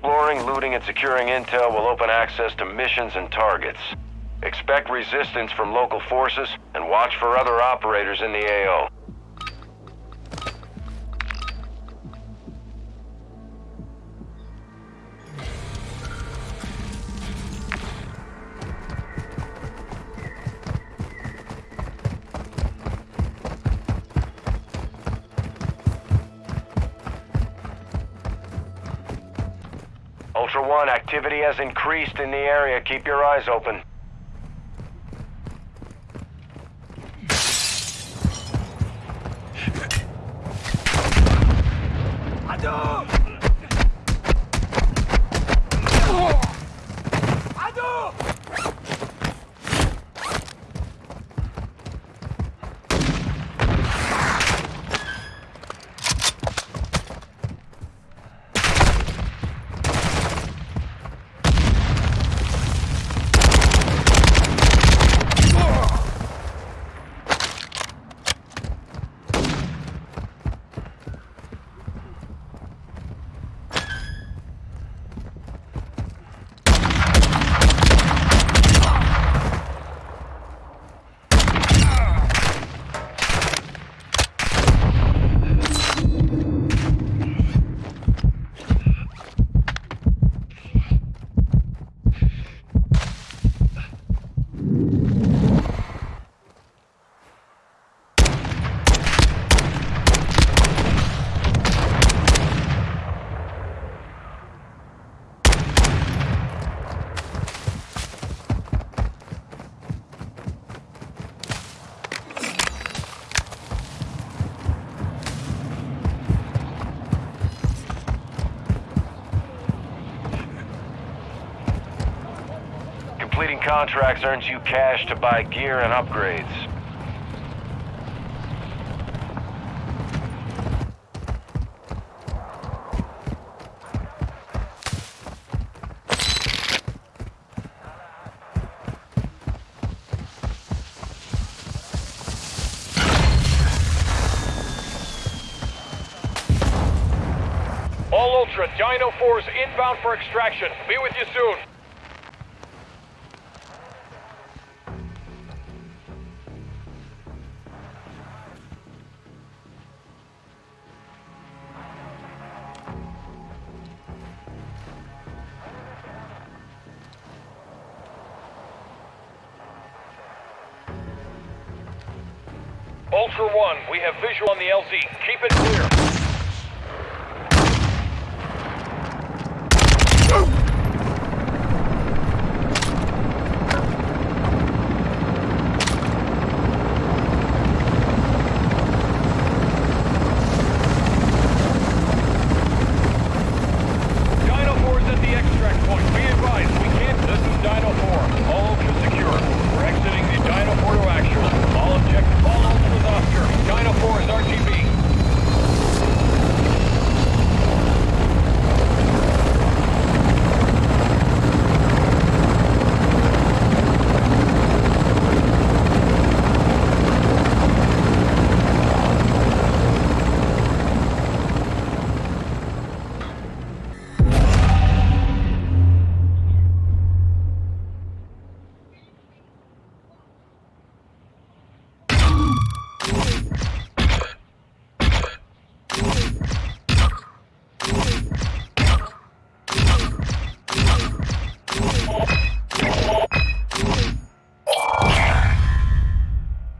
Exploring, looting, and securing intel will open access to missions and targets. Expect resistance from local forces, and watch for other operators in the AO. Ultra One, activity has increased in the area. Keep your eyes open. Completing contracts earns you cash to buy gear and upgrades. All Ultra, Dino 4's inbound for extraction. Be with you soon. Ultra One, we have visual on the LZ. Keep it clear.